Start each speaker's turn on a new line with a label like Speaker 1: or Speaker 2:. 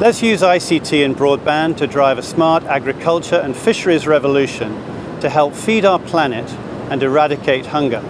Speaker 1: Let's use ICT and broadband to drive a smart agriculture and fisheries revolution to help feed our planet and eradicate hunger.